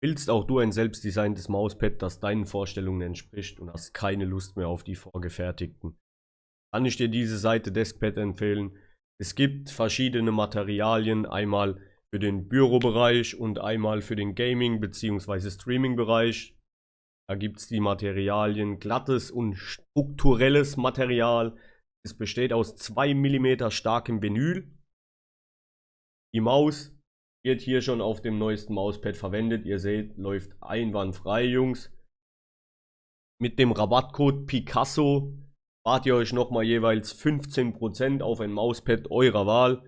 Willst auch du ein selbstdesigntes Mauspad, das deinen Vorstellungen entspricht und hast keine Lust mehr auf die vorgefertigten? Kann ich dir diese Seite Deskpad empfehlen. Es gibt verschiedene Materialien, einmal für den Bürobereich und einmal für den Gaming- bzw. Streaming-Bereich. Da gibt es die Materialien glattes und strukturelles Material. Es besteht aus 2 mm starkem Vinyl. Die Maus wird hier schon auf dem neuesten Mauspad verwendet. Ihr seht, läuft einwandfrei, Jungs. Mit dem Rabattcode Picasso spart ihr euch nochmal jeweils 15% auf ein Mauspad eurer Wahl.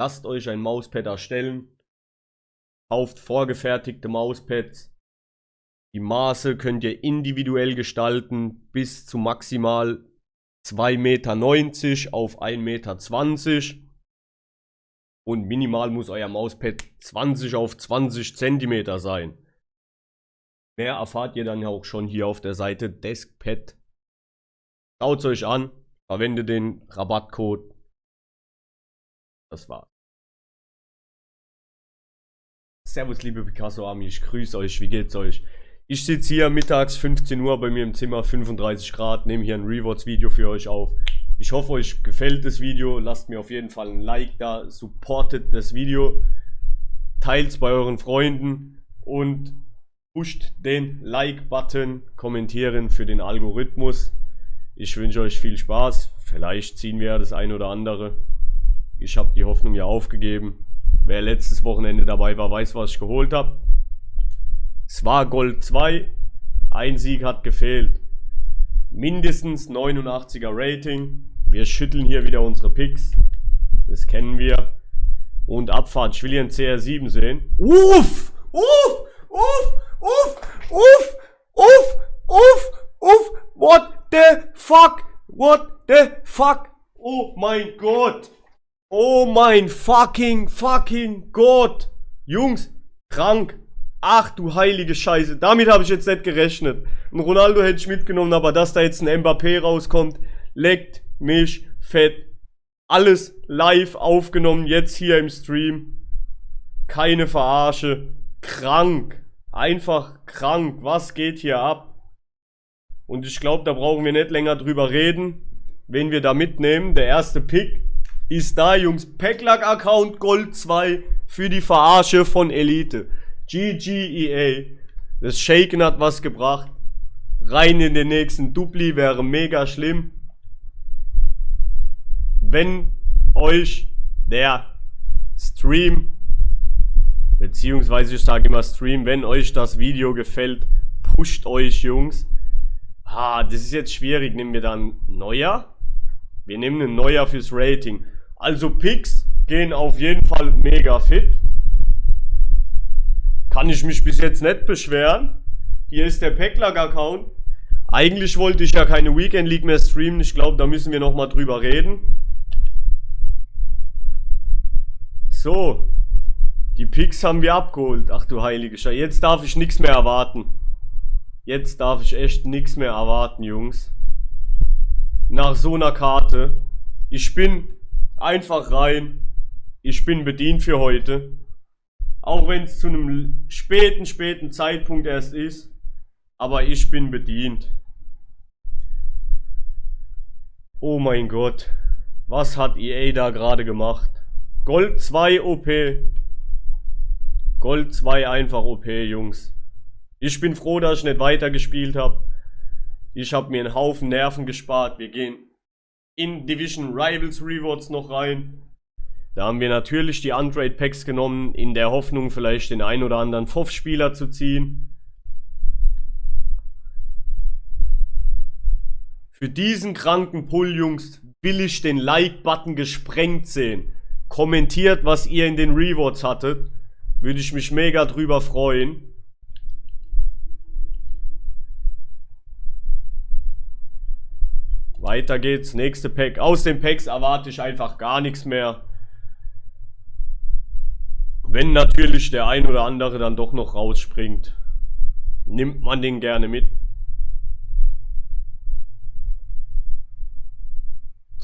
Lasst euch ein Mauspad erstellen. Kauft vorgefertigte Mauspads. Die Maße könnt ihr individuell gestalten bis zu maximal 2,90 Meter auf 1,20 Meter. Und minimal muss euer Mauspad 20 auf 20 cm sein. Mehr erfahrt ihr dann auch schon hier auf der Seite Deskpad. Schaut es euch an, verwendet den Rabattcode. Das war's. Servus liebe Picasso Army, ich grüße euch, wie geht's euch? Ich sitze hier mittags 15 Uhr bei mir im Zimmer, 35 Grad, nehme hier ein Rewards Video für euch auf. Ich hoffe, euch gefällt das Video. Lasst mir auf jeden Fall ein Like da, supportet das Video, teilt es bei euren Freunden und pusht den Like-Button, kommentieren für den Algorithmus. Ich wünsche euch viel Spaß. Vielleicht ziehen wir ja das ein oder andere. Ich habe die Hoffnung ja aufgegeben. Wer letztes Wochenende dabei war, weiß, was ich geholt habe. Es war Gold 2. Ein Sieg hat gefehlt. Mindestens 89er Rating. Wir schütteln hier wieder unsere Picks. Das kennen wir. Und Abfahrt. Ich will hier einen CR7 sehen. Uff! Uff! Uff! Uff! Uff! Uff! Uff! Uff! What the fuck? What the fuck? Oh mein Gott! Oh mein fucking, fucking Gott! Jungs, krank. Ach du heilige Scheiße. Damit habe ich jetzt nicht gerechnet. Ein Ronaldo hätte ich mitgenommen, aber dass da jetzt ein Mbappé rauskommt, leckt mich fett. Alles live aufgenommen, jetzt hier im Stream. Keine Verarsche. Krank. Einfach krank. Was geht hier ab? Und ich glaube, da brauchen wir nicht länger drüber reden. Wen wir da mitnehmen. Der erste Pick ist da, Jungs. Packlack-Account Gold 2 für die Verarsche von Elite. GGEA. Das Shaken hat was gebracht. Rein in den nächsten Dupli wäre mega schlimm wenn euch der Stream, beziehungsweise ich sage immer Stream, wenn euch das Video gefällt, pusht euch, Jungs. Ah, das ist jetzt schwierig. Nehmen wir dann Neuer? Wir nehmen einen Neuer fürs Rating. Also Picks gehen auf jeden Fall mega fit. Kann ich mich bis jetzt nicht beschweren. Hier ist der Packlack-Account. Eigentlich wollte ich ja keine Weekend League mehr streamen. Ich glaube, da müssen wir nochmal drüber reden. So. Die Picks haben wir abgeholt. Ach du heilige Scheiße. Jetzt darf ich nichts mehr erwarten. Jetzt darf ich echt nichts mehr erwarten, Jungs. Nach so einer Karte. Ich bin einfach rein. Ich bin bedient für heute. Auch wenn es zu einem späten, späten Zeitpunkt erst ist. Aber ich bin bedient. Oh mein Gott. Was hat EA da gerade gemacht? Gold 2 OP. Gold 2 einfach OP, Jungs. Ich bin froh, dass ich nicht weitergespielt habe. Ich habe mir einen Haufen Nerven gespart. Wir gehen in Division Rivals Rewards noch rein. Da haben wir natürlich die Untrade Packs genommen, in der Hoffnung vielleicht den ein oder anderen FOF-Spieler zu ziehen. Für diesen kranken Pull, Jungs, will ich den Like-Button gesprengt sehen. Kommentiert, was ihr in den Rewards hattet. Würde ich mich mega drüber freuen. Weiter geht's. Nächste Pack. Aus den Packs erwarte ich einfach gar nichts mehr. Wenn natürlich der ein oder andere dann doch noch rausspringt, nimmt man den gerne mit.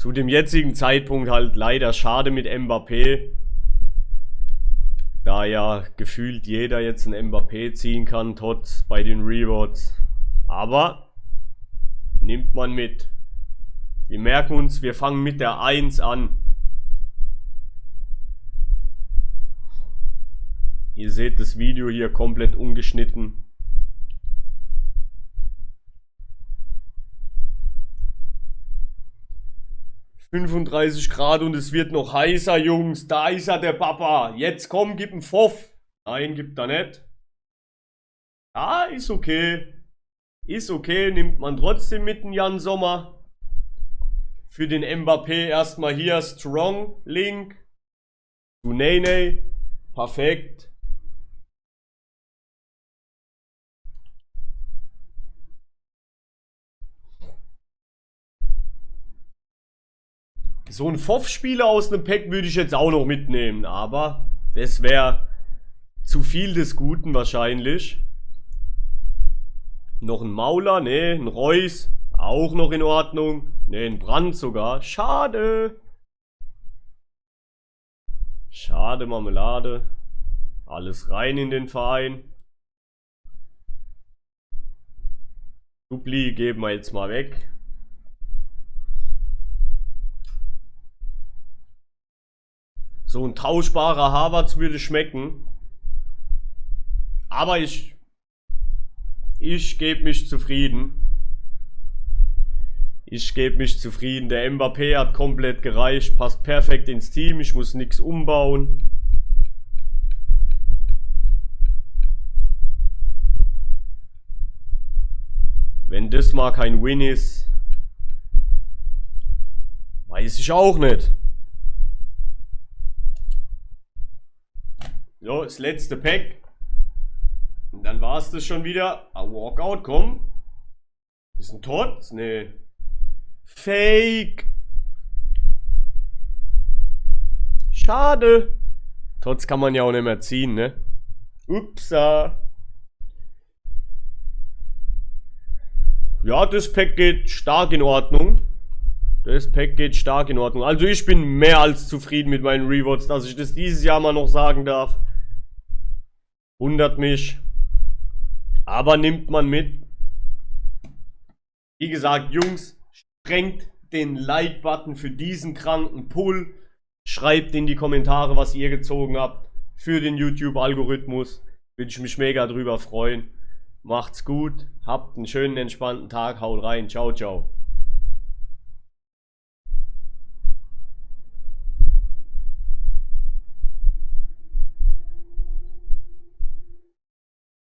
Zu dem jetzigen Zeitpunkt halt leider schade mit Mbappé. Da ja gefühlt jeder jetzt ein Mbappé ziehen kann, trotz bei den Rewards. Aber nimmt man mit. Wir merken uns, wir fangen mit der 1 an. Ihr seht das Video hier komplett ungeschnitten. 35 Grad und es wird noch heißer, Jungs. Da ist er, der Papa. Jetzt komm, gib einen Pfoff. Nein, gibt er nicht. Ah, ist okay. Ist okay, nimmt man trotzdem mit den Jan Sommer. Für den Mbappé erstmal hier Strong Link. Zu Nene. Perfekt. So ein Foff-Spieler aus einem Pack würde ich jetzt auch noch mitnehmen, aber das wäre zu viel des Guten wahrscheinlich. Noch ein Mauler, ne, ein Reus, auch noch in Ordnung. Ne, ein Brand sogar. Schade. Schade, Marmelade. Alles rein in den Verein. Dupli geben wir jetzt mal weg. So ein tauschbarer Harvards würde schmecken. Aber ich... Ich gebe mich zufrieden. Ich gebe mich zufrieden. Der Mbappé hat komplett gereicht. Passt perfekt ins Team. Ich muss nichts umbauen. Wenn das mal kein Win ist, weiß ich auch nicht. Das letzte Pack. Und dann war es das schon wieder. Ah, Walkout, komm. Ist ein Tots? Nee. Fake. Schade. Tots kann man ja auch nicht mehr ziehen, ne? Upsa. Ja, das Pack geht stark in Ordnung. Das Pack geht stark in Ordnung. Also ich bin mehr als zufrieden mit meinen Rewards, dass ich das dieses Jahr mal noch sagen darf. Wundert mich. Aber nimmt man mit. Wie gesagt, Jungs, strengt den Like-Button für diesen kranken Pull. Schreibt in die Kommentare, was ihr gezogen habt für den YouTube-Algorithmus. Würde ich mich mega drüber freuen. Macht's gut, habt einen schönen, entspannten Tag, haut rein, ciao, ciao.